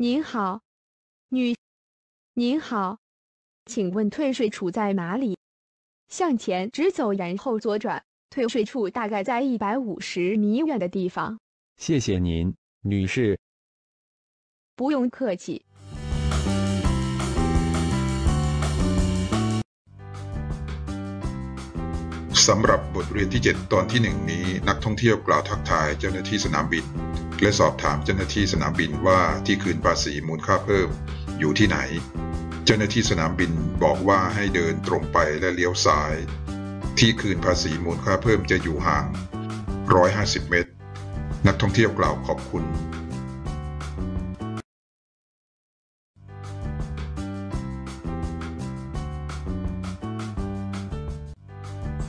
您好，女，您好，请问退税处在哪里？向前直走，然后左转，退税处大概在一百五十米远的地方。谢谢您，女士。不用客气。 สำหรับบทเรียนที่ 7 ตอนที่ 1 นี้ นักท่องเที่ยวกล่าวทักทายเจ้าหน้าที่สนามบิน และสอบถามเจ้าหน้าที่สนามบินว่าที่คืนภาษีมูลค่าเพิ่ม อยู่ที่ไหน เจ้าหน้าที่สนามบินบอกว่าให้เดินตรงไปและเลี้ยวซ้าย ที่คืนภาษีมูลค่าเพิ่มจะอยู่ห่าง 150 เมตร นักท่องเที่ยวกล่าวขอบคุณ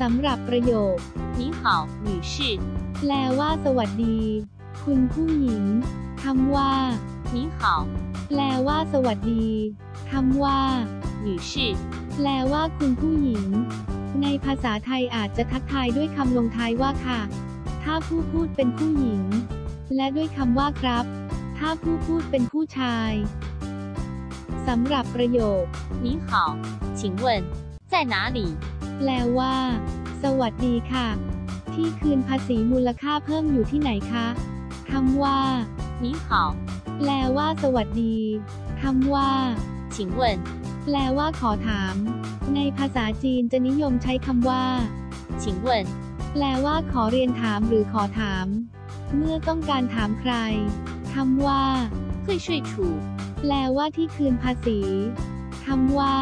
สำหรับประโยค 你好，女士。 แปลว่าสวัสดี คุณผู้หญิงคำว่า 你好， แปลว่าสวัสดีคำว่า 女士。 แปลว่าคุณผู้หญิง ในภาษาไทยอาจจะทักทายด้วยคำลงท้ายว่าค่ะ ถ้าผู้พูดเป็นผู้หญิง และด้วยคำว่าครับ ถ้าผู้พูดเป็นผู้ชายสำหรับประโยค 你好，请问在哪里？ แปลว่า สวัสดีค่ะ ที่คืนภาษีมูลค่าเพิ่มอยู่ที่ไหนคะคำว่า 你好， แปลว่า สวัสดีคำว่า 请问 แปลว่าขอถาม ในภาษาจีนจะนิยมใช้คำว่า 请问 แปลว่าขอเรียนถามหรือขอถาม เมื่อต้องการถามใครคำว่า 退税处 แปลว่าที่คืนภาษีคำว่า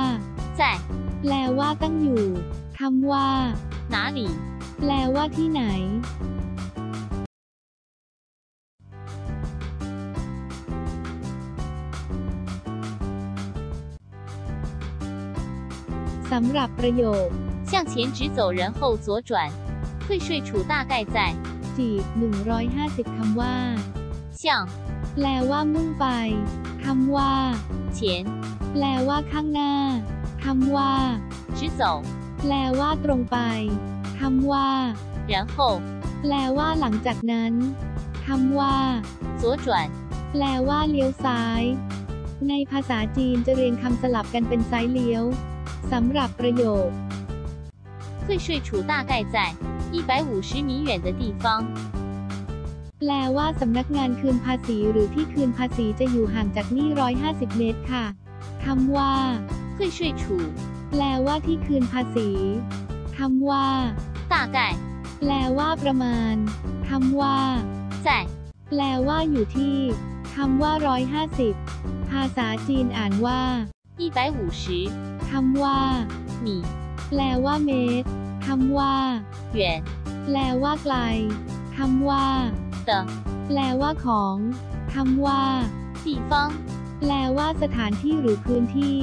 在 แปลว่าตั้งอยู่คำว่า 哪里？ แปลว่าที่ไหน สำหรับประโยค 向前直走，然后左转。退税处大概在 จีบ150 คำว่า 向 แปลว่ามุ่งไปคำว่า 前 แปลว่าข้างหน้าคำว่า 直走， แปลว่าตรงไปคำว่า 然后 แปลว่าหลังจากนั้นคำว่า 左转。 แปลว่าเลี้ยวซ้าย ในภาษาจีนจะเรียงคำสลับกันเป็นซ้ายเลี้ยวสำหรับประโยค 退税处大概在一百五十米远的地方。 แปลว่าสำนักงานคืนภาษีหรือที่คืนภาษีจะอยู่ห่างจากนี่ 150 เมตรค่ะคำว่า 退税处 แปลว่าที่คืนภาษีคำว่า 大概 แปลว่าประมาณคำว่า 在 แปลว่าอยู่ที่คำว่า 150 ภาษาจีนอ่านว่า 一百五十 คำว่า 米 แปลว่าเมตรคำว่า 远 แปลว่าไกลคำว่า 的 แปลว่าของคำว่า 地方。 แปลว่าสถานที่หรือพื้นที่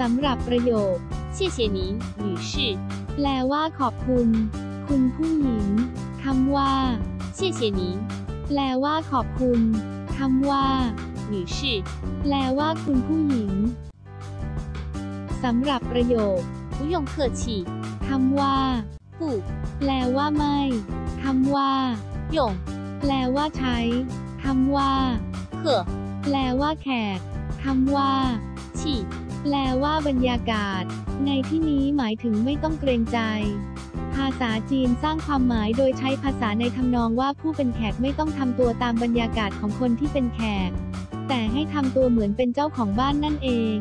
สำหรับประโยค 谢谢您，女士。 แปลว่าขอบคุณ คุณผู้หญิงคำว่า 谢谢您， แปลว่าขอบคุณคำว่า 女士。 แปลว่าคุณผู้หญิงสำหรับประโยค 不用客气。 คำว่า 不 แปลว่าไม่คำว่า 用 แปลว่าใช้คำว่า 客 แปลว่าแขกคำว่า 气 แปลว่าบรรยากาศ ในที่นี้หมายถึงไม่ต้องเกรงใจ ภาษาจีนสร้างความหมายโดยใช้ภาษาในทำนองว่าผู้เป็นแขกไม่ต้องทำตัวตามบรรยากาศของคนที่เป็นแขก แต่ให้ทำตัวเหมือนเป็นเจ้าของบ้านนั่นเอง